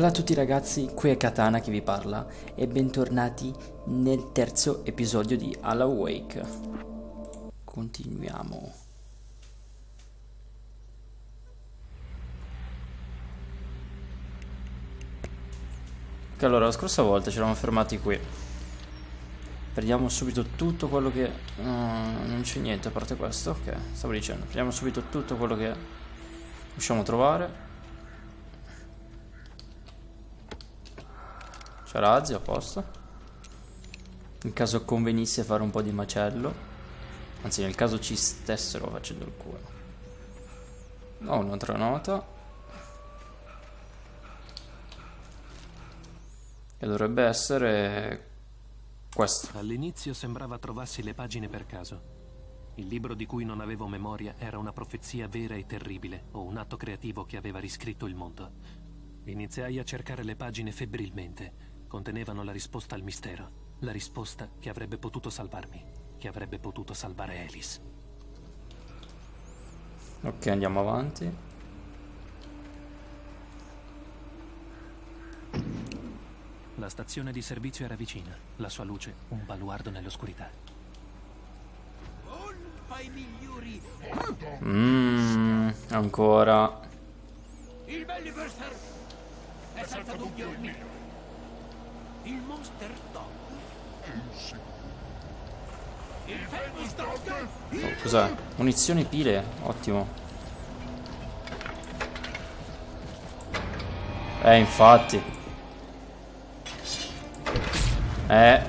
Bella a tutti ragazzi, qui è Katana che vi parla e bentornati nel terzo episodio di Alla Wake. Continuiamo. Ok, allora la scorsa volta ci eravamo fermati qui. Prendiamo subito tutto quello che... Uh, non c'è niente a parte questo, ok, stavo dicendo. Prendiamo subito tutto quello che riusciamo a trovare. C'è razzi, a posto. In caso convenisse fare un po' di macello. Anzi, nel caso ci stessero facendo il culo. Ho un'altra nota. Che dovrebbe essere questo. All'inizio sembrava trovassi le pagine per caso. Il libro di cui non avevo memoria era una profezia vera e terribile, o un atto creativo che aveva riscritto il mondo. Iniziai a cercare le pagine febbrilmente, contenevano la risposta al mistero. La risposta che avrebbe potuto salvarmi, che avrebbe potuto salvare Alice. Ok, andiamo avanti. La stazione di servizio era vicina, la sua luce un baluardo nell'oscurità. Mmm, ancora. Il Belliverster è senza dubbio il mio. Il Monster Dog. Il Famous Dog. Oh, Cos'è? Munizioni pile, ottimo. Eh, infatti. Eh.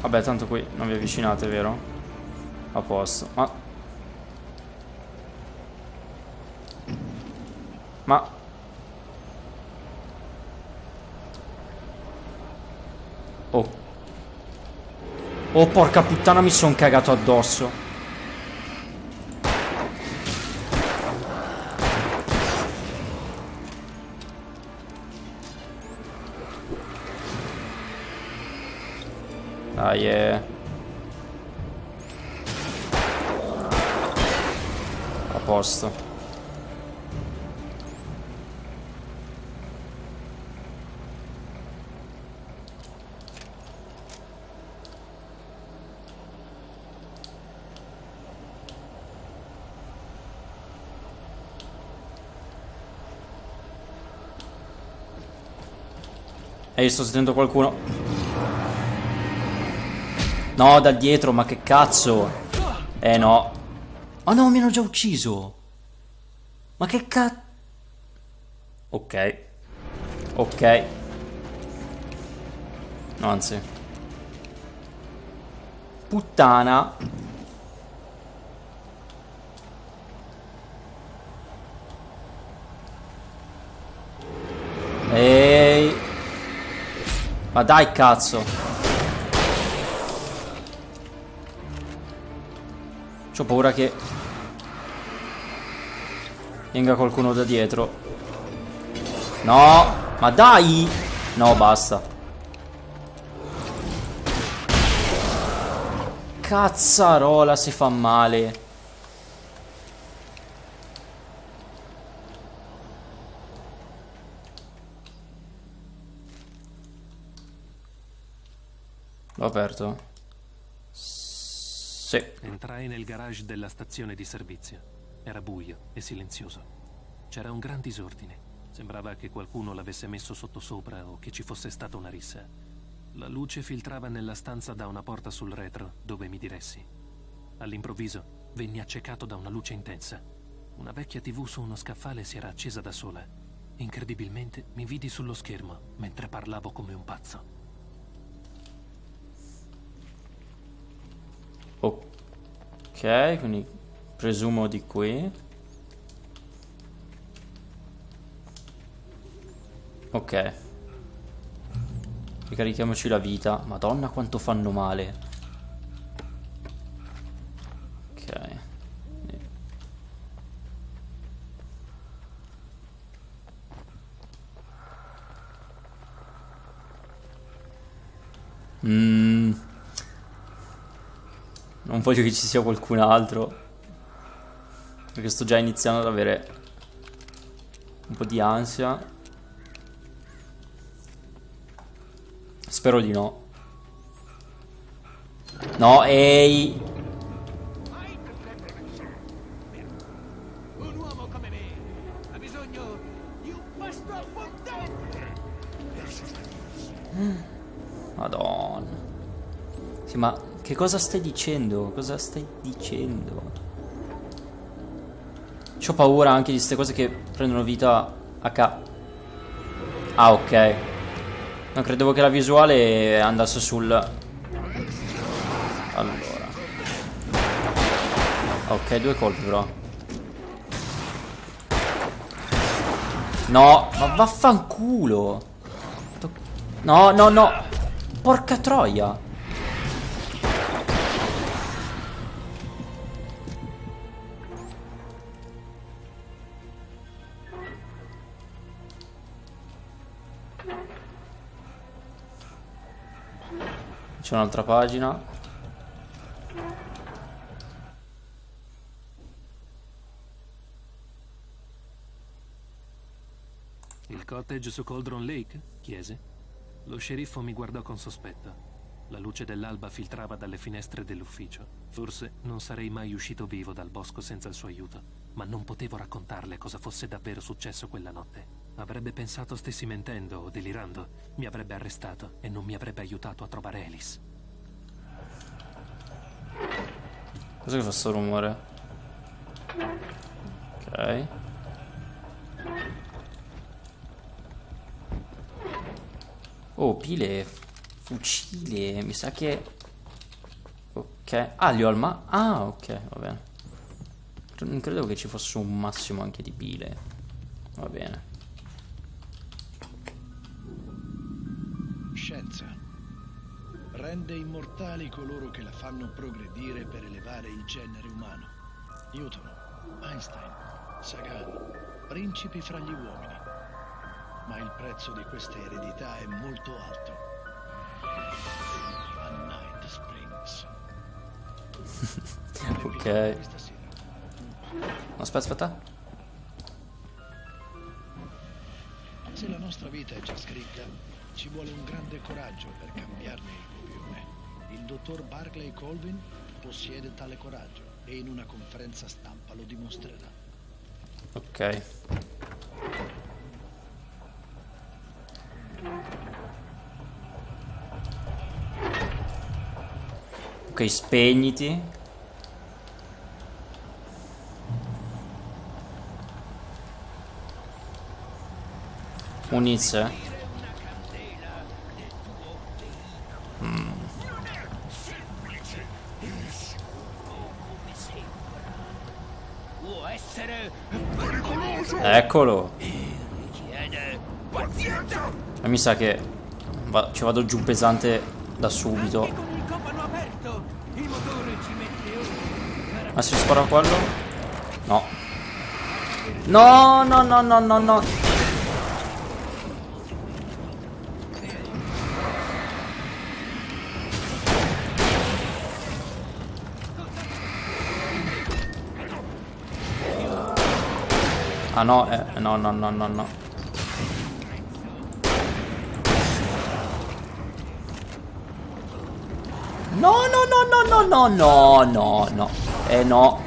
Vabbè, tanto qui non vi avvicinate, vero? A posto. Ma... Ma... Oh, porca puttana, mi son cagato addosso. Dai, eh. A posto. E io sto sentendo qualcuno. No, da dietro, ma che cazzo? Eh no. Oh no, mi hanno già ucciso. Ma che cazzo? Ok. Ok. No, anzi. Puttana. Ehi. Ma dai cazzo. C'ho paura che Venga qualcuno da dietro. No Ma dai! No basta. Cazzarola si fa male L'ho aperto? Sì. Entrai nel garage della stazione di servizio. Era buio e silenzioso. C'era un gran disordine. Sembrava che qualcuno l'avesse messo sottosopra o che ci fosse stata una rissa. La luce filtrava nella stanza da una porta sul retro, dove mi diressi. All'improvviso venni accecato da una luce intensa. Una vecchia tv su uno scaffale si era accesa da sola. Incredibilmente mi vidi sullo schermo mentre parlavo come un pazzo. Ok, quindi presumo di qui. Ok. Ricarichiamoci la vita. Madonna quanto fanno male. Mmm. Non voglio che ci sia qualcun altro. Perché sto già iniziando ad avere un po' di ansia. Spero di no. No, ehi. Madonna. Sì, ma che cosa stai dicendo? Cosa stai dicendo? C'ho paura anche di queste cose che prendono vita a ca... Ah, ok. Non credevo che la visuale andasse sul... Allora. Ok, due colpi però. No, ma vaffanculo. No, no, no. Porca troia. C'è un'altra pagina. Il cottage su Coldron Lake? chiese. Lo sceriffo mi guardò con sospetto. La luce dell'alba filtrava dalle finestre dell'ufficio. Forse non sarei mai uscito vivo dal bosco senza il suo aiuto, ma non potevo raccontarle cosa fosse davvero successo quella notte. Avrebbe pensato stessi mentendo o delirando, mi avrebbe arrestato e non mi avrebbe aiutato a trovare Alice. Cos'è che fa sto rumore? Ok. Oh, pile. Fucile. Mi sa che... Ok. Ah, li ho al ma... Ah, ok, va bene. Non credevo che ci fosse un massimo anche di pile. Va bene. Rende immortali coloro che la fanno progredire per elevare il genere umano. Newton, Einstein, Sagan, principi fra gli uomini. Ma il prezzo di questa eredità è molto alto. A Night Springs. Ok. Aspetta, aspetta. Se la nostra vita è già scritta, ci vuole un grande coraggio per cambiarne. Il dottor Barclay Colvin possiede tale coraggio e in una conferenza stampa lo dimostrerà. Ok. Ok, spegniti. Munizie. Può essere Eccolo. E mi sa che va- ci vado giù pesante da subito. Ma si spara quello? No. No, no, no, no, no, no. Ah no, eh, no, no, no, no, no. No, no, no, no, no, no, no, no, no. Eh no.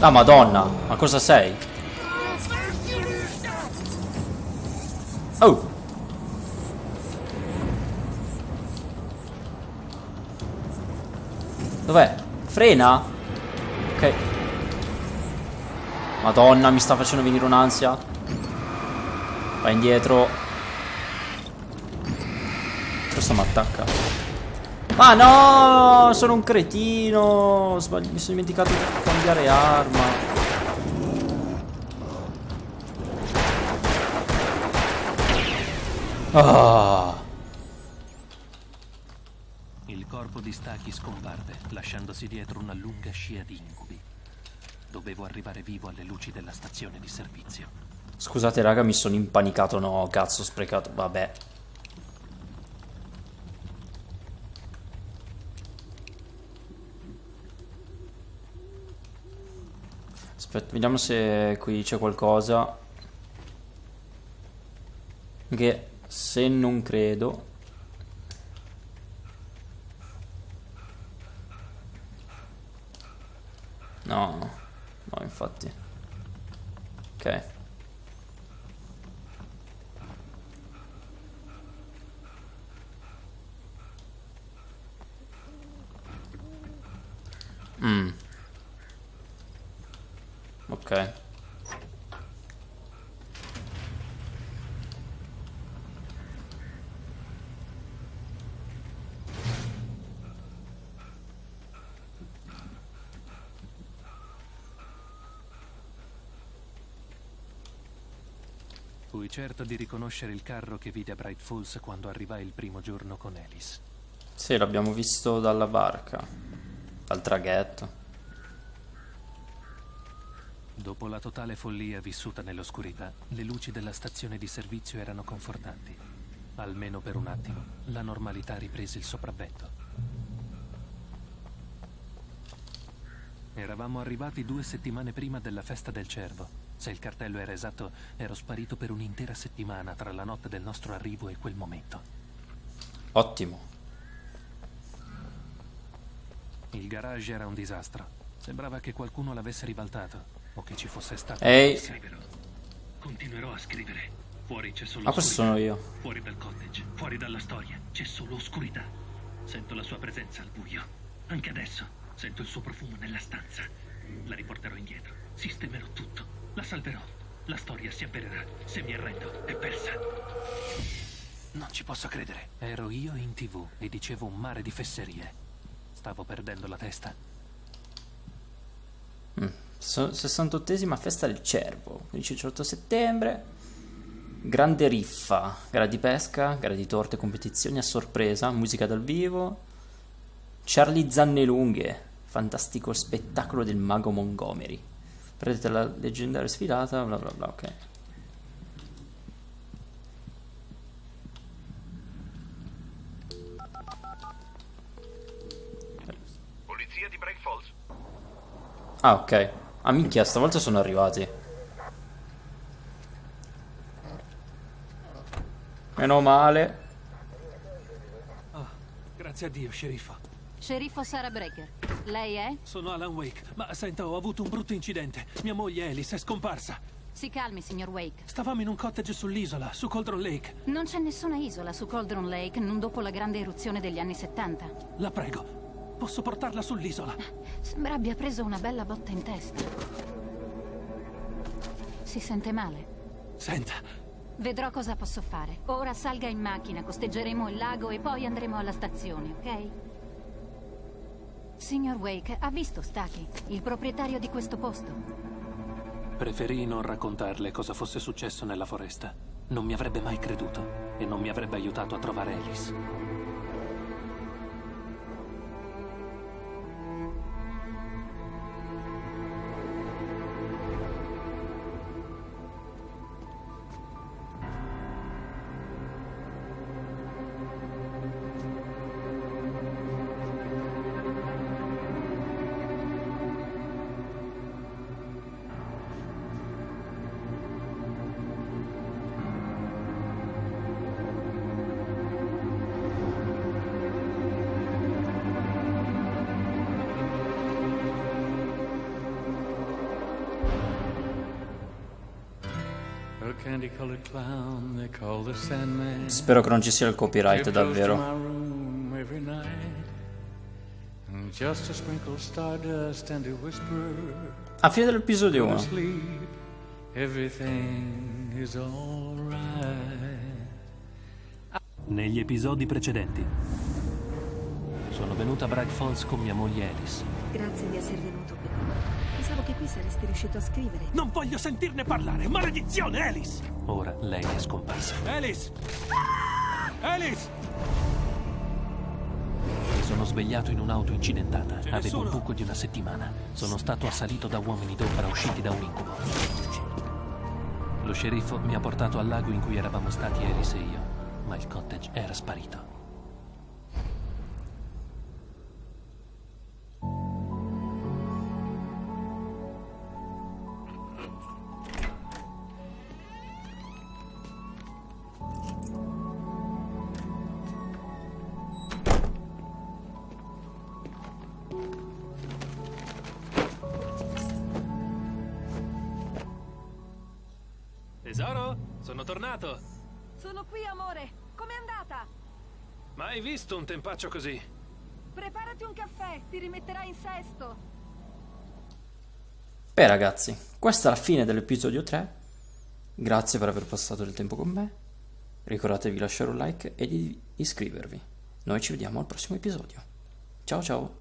La madonna, ma cosa sei? Oh. Dov'è? Frena? Madonna, mi sta facendo venire un'ansia. Vai indietro. Questo mi attacca. Ma no, sono un cretino. Sbagli- mi sono dimenticato di cambiare arma. Ah. Il corpo di Stachy scomparve, lasciandosi dietro una lunga scia di incubi. Dovevo arrivare vivo alle luci della stazione di servizio. Scusate raga, mi sono impanicato. No, cazzo, sprecato. Vabbè. Aspetta, vediamo se qui c'è qualcosa. Che se non credo... No, no, infatti. Ok. Mm. Ok. Fui certo di riconoscere il carro che vide a Bright Falls quando arrivai il primo giorno con Alice. Sì, l'abbiamo visto dalla barca. Dal traghetto. Dopo la totale follia vissuta nell'oscurità, le luci della stazione di servizio erano confortanti. Almeno per un attimo, la normalità riprese il sopravvento. Eravamo arrivati due settimane prima della festa del cervo. Se il cartello era esatto, ero sparito per un'intera settimana tra la notte del nostro arrivo e quel momento. Ottimo. Il garage era un disastro. Sembrava che qualcuno l'avesse ribaltato o che ci fosse stato. Ehi. Scriverò. Continuerò a scrivere. Fuori c'è solo Ah, questo sono io. Fuori dal cottage, fuori dalla storia, c'è solo oscurità. Sento la sua presenza al buio. Anche adesso sento il suo profumo nella stanza. La riporterò indietro. Sistemerò tutto. La salverò. La storia si avvererà. Se mi arrendo, è persa. Non ci posso credere. Ero io in tv e dicevo un mare di fesserie. Stavo perdendo la testa. So- 68esima festa del cervo. 15-18 settembre. Grande riffa. Gara di pesca, gara di torte, competizioni a sorpresa, musica dal vivo. Charlie Zanne Lunghe. Fantastico spettacolo del mago Montgomery. Prendete la leggendaria sfilata, bla bla bla, ok. Polizia di Bright Falls. Ah, ok. Ah, minchia, stavolta sono arrivati. Meno male. Grazie a Dio, sceriffo. Sceriffo Sarah Breaker. Lei è? Sono Alan Wake, ma senta, ho avuto un brutto incidente. Mia moglie Alice è scomparsa. Si calmi, signor Wake. Stavamo in un cottage sull'isola, su Coldron Lake. Non c'è nessuna isola su Cauldron Lake non dopo la grande eruzione degli anni 70. La prego, posso portarla sull'isola? Sembra abbia preso una bella botta in testa. Si sente male? Senta, Vedrò cosa posso fare. Ora salga in macchina, costeggeremo il lago e poi andremo alla stazione, ok? Signor Wake, ha visto Staki, il proprietario di questo posto? preferì non raccontarle cosa fosse successo nella foresta. Non mi avrebbe mai creduto e non mi avrebbe aiutato a trovare Alice. Spero che non ci sia il copyright davvero. A fine dell'episodio to 1. sleep. Everything is alright. Negli episodi precedenti. Sono venuta a Bright Falls con mia moglie Alice. Grazie di essere venuto qui. Pensavo che qui saresti riuscito a scrivere. Non voglio sentirne parlare! Maledizione, Alice! Ora lei è scomparsa. Alice! Alice! Mi sono svegliato in un'auto incidentata. Avevo un sono? buco di una settimana. Sono stato assalito da uomini d'ombra usciti da un incubo. Lo sceriffo mi ha portato al lago in cui eravamo stati Alice e io, ma il cottage era sparito. Tesoro, sono tornato. Sono qui, amore. Com'è andata? Mai visto un tempaccio così. Preparati un caffè, ti rimetterai in sesto. Beh ragazzi, questa è la fine dell'episodio 3. Grazie per aver passato del tempo con me. Ricordatevi di lasciare un like e di iscrivervi. Noi ci vediamo al prossimo episodio. Ciao ciao!